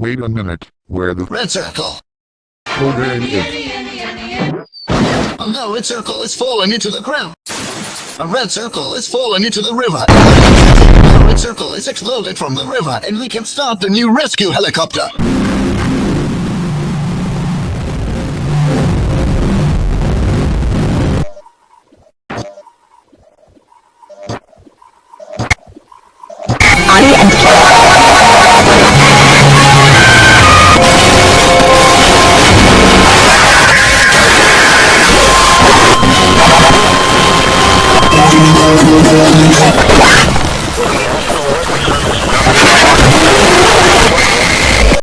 Wait a minute. Where the Red circle. program is? Oh no, red circle is falling into the ground. A red circle is falling into the river. A red circle is exploded from the river, and we can start the new rescue helicopter. どないだ?